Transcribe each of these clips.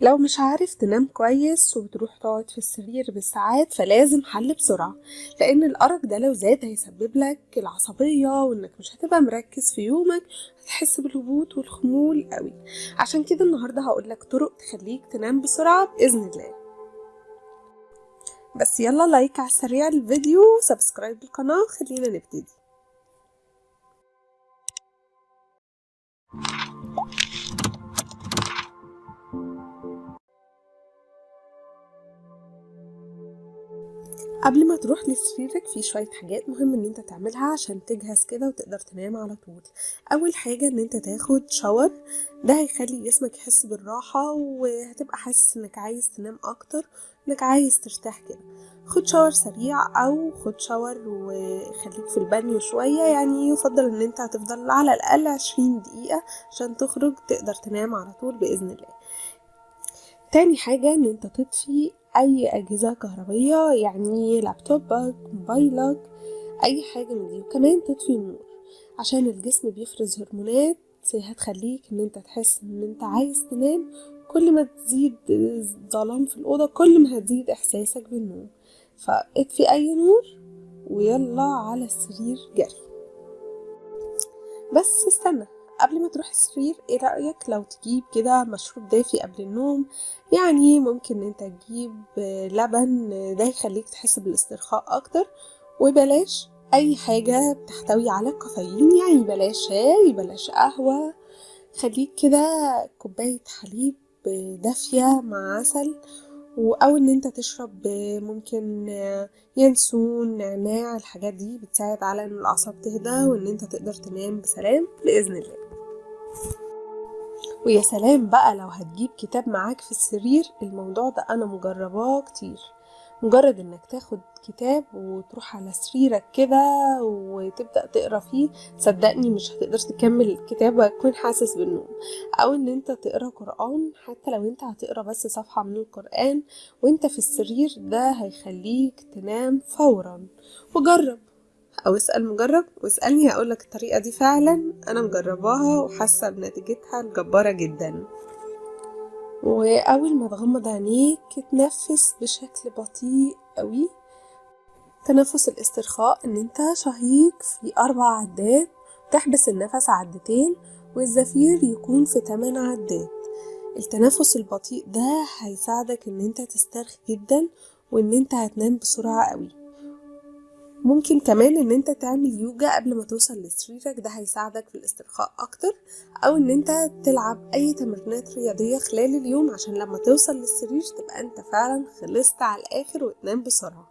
لو مش عارف تنام كويس وبتروح تقعد في السرير بالساعات فلازم حل بسرعة لأن الأرق ده لو زاد هيسبب لك العصبية وإنك مش هتبقى مركز في يومك هتحس بالهبوط والخمول قوي. عشان كده النهاردة هقولك طرق تخليك تنام بسرعة بإذن الله. بس يلا like على السريع الفيديو و subscribe للقناة خلينا نبتدي. قبل ما تروح لسريرك في شوية حاجات مهم إن أنت تعملها عشان تجهز كده وتقدر تنام على طول. أول حاجة إن أنت تاخد شاور ده هيخلي جسمك يحس بالراحة وهتبقى حاسس إنك عايز تنام أكتر إنك عايز ترتاح كده. خد شاور سريع أو خد شاور وخليك في البانيو شوية يعني يفضل إن أنت هتفضل على الأقل عشرين دقيقة عشان تخرج تقدر تنام على طول بإذن الله. تاني حاجة إن أنت تطفي أي أجهزة كهربية يعني لابتوبك موبايلك أي حاجة من دي. وكمان تطفي النور. عشان الجسم بيفرز هرمونات هتخليك إن أنت تحس إن أنت عايز تنام. كل ما تزيد ظلام في الأوضة كل ما هتزيد إحساسك بالنوم فاطفي أي نور ويلا على السرير جري. بس استنى. قبل ما تروح السرير إيه رأيك لو تجيب كده مشروب دافي قبل النوم؟ يعني ممكن أنت تجيب لبن ده يخليك تحس بالاسترخاء أكتر وبلاش أي حاجة بتحتوي على كافيين يعني بلاش شاي بلاش قهوة خليك كده كوباية حليب دافية مع عسل أو إن أنت تشرب ممكن ينسون نعناع الحاجات دي بتساعد على إن الأعصاب تهدى وإن أنت تقدر تنام بسلام بإذن الله. ويا سلام بقى لو هتجيب كتاب معاك في السرير الموضوع ده أنا مجرباه كتير. مجرد إنك تاخد كتاب وتروح على سريرك كده وتبدأ تقرأ فيه صدقني مش هتقدر تكمل الكتاب وهتكون حاسس بالنوم. أو إن أنت تقرأ قرآن حتى لو أنت هتقرأ بس صفحة من القرآن وأنت في السرير ده هيخليك تنام فورا. وجرب. أو اسأل مجرب واسألني هقولك الطريقة دي فعلا. أنا مجرباها وحاسة بنتيجتها الجبارة جدا. وأول ما تغمض عينيك تنفس بشكل بطيء قوي. تنفس الاسترخاء إن أنت شهيق في أربع عدات. تحبس النفس عدتين والزفير يكون في تمن عدات. التنفس البطيء ده هيساعدك إن أنت تسترخي جدا وإن أنت هتنام بسرعة قوي. ممكن كمان إن أنت تعمل يوجا قبل ما توصل لسريرك ده هيساعدك في الاسترخاء أكتر أو إن أنت تلعب أي تمرينات رياضية خلال اليوم عشان لما توصل للسرير تبقى أنت فعلا خلصت على الآخر وتنام بسرعة.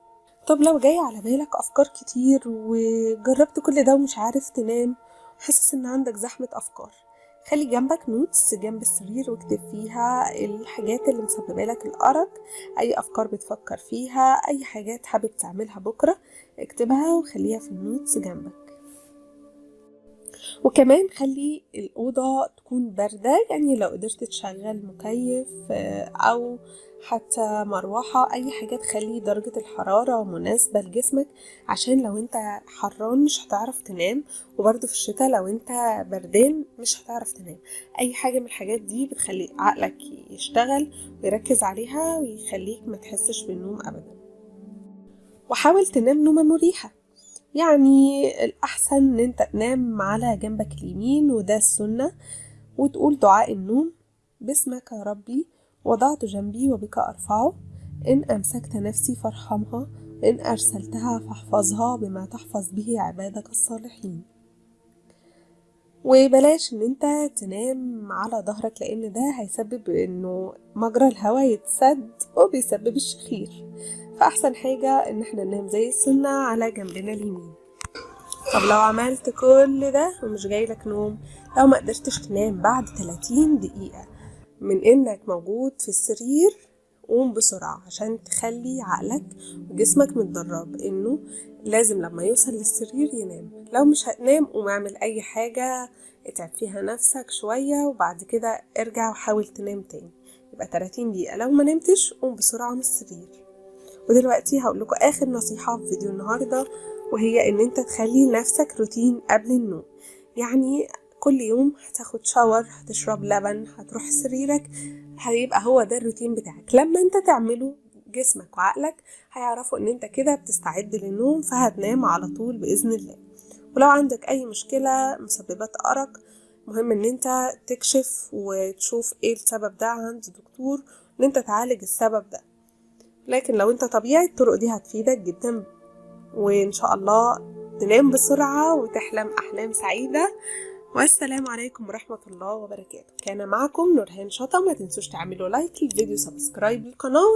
طب لو جاي على بالك أفكار كتير وجربت كل ده ومش عارف تنام حاسس إن عندك زحمة أفكار. خلي جنبك notes جنب السرير واكتب فيها الحاجات اللي مسببه لك الأرق أي أفكار بتفكر فيها أي حاجات حابب تعملها بكرة اكتبها وخليها في ال notes جنبك. وكمان خلي الأوضة تكون باردة يعني لو قدرت تشغل مكيف أو حتى مروحة أي حاجة تخلي درجة الحرارة مناسبة لجسمك عشان لو أنت حران مش هتعرف تنام وبرضه في الشتاء لو أنت بردان مش هتعرف تنام. أي حاجة من الحاجات دي بتخلي عقلك يشتغل ويركز عليها ويخليك ما تحسش بالنوم أبدا. وحاول تنام نومة مريحة. يعني الأحسن إن أنت تنام على جنبك اليمين وده السنة. وتقول دعاء النوم باسمك يا ربي وضعت جنبي وبك أرفعه. إن أمسكت نفسي فارحمها إن أرسلتها فاحفظها بما تحفظ به عبادك الصالحين. وبلاش إن أنت تنام على ظهرك لأن ده هيسبب إنه مجرى الهواء يتسد وبيسبب الشخير. فأحسن حاجة إن إحنا ننام زي السنة على جنبنا اليمين. طب لو عملت كل ده ومش جايلك نوم لو ما قدرتش تنام بعد 30 دقيقة من إنك موجود في السرير قوم بسرعة عشان تخلي عقلك وجسمك متدرب إنه لازم لما يوصل للسرير ينام. لو مش هتنام قوم اعمل أي حاجة اتعب فيها نفسك شوية وبعد كده ارجع وحاول تنام تاني. يبقى 30 دقيقة. لو ما نمتش قوم بسرعة من السرير. ودلوقتي هقول لكم آخر نصيحة في فيديو النهاردة وهي إن أنت تخلي لنفسك روتين قبل النوم. يعني كل يوم هتاخد شاور هتشرب لبن هتروح سريرك هيبقى هو ده الروتين بتاعك. لما أنت تعمله جسمك وعقلك هيعرفوا إن أنت كده بتستعد للنوم فهتنام على طول بإذن الله. ولو عندك أي مشكلة مسببات أرق مهم إن أنت تكشف وتشوف إيه السبب ده عند دكتور إن أنت تعالج السبب ده. لكن لو انت طبيعي الطرق دي هتفيدك جدا. وإن شاء الله تنام بسرعة وتحلم أحلام سعيدة. والسلام عليكم ورحمة الله وبركاته. كان معكم نورهان شطة. ما تنسوش تعملوا like للفيديو subscribe للقناة.